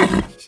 Thank you.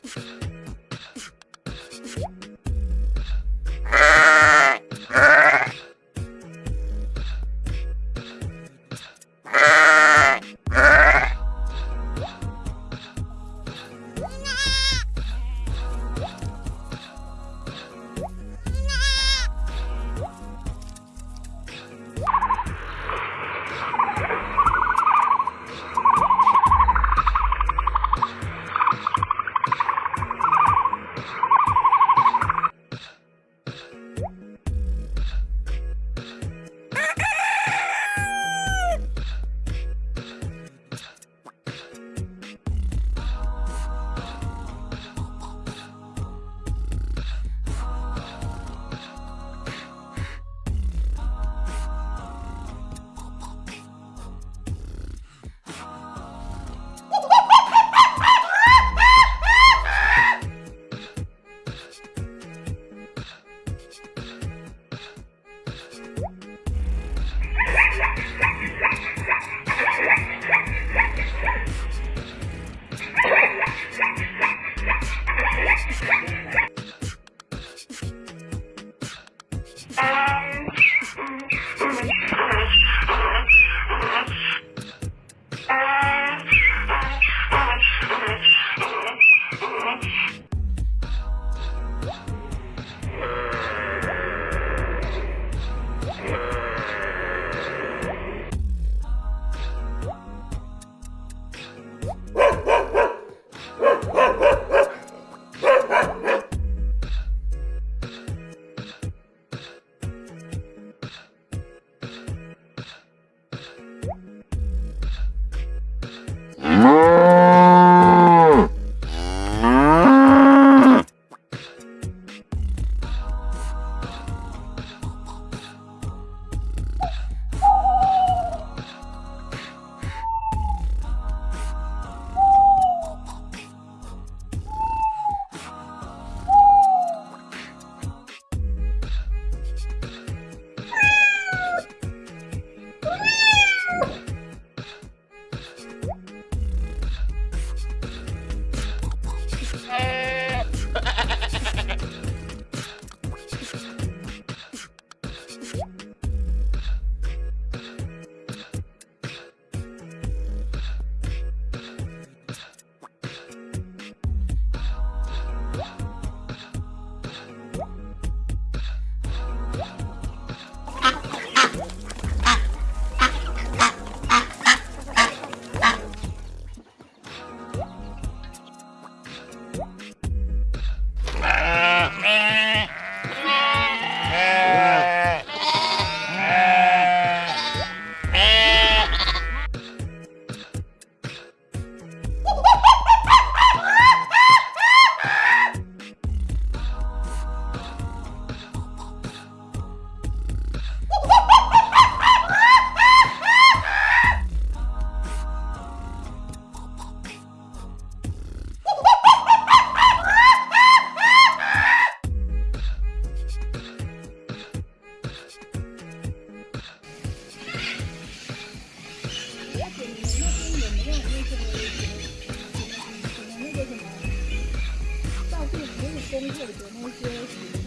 Eu não sei.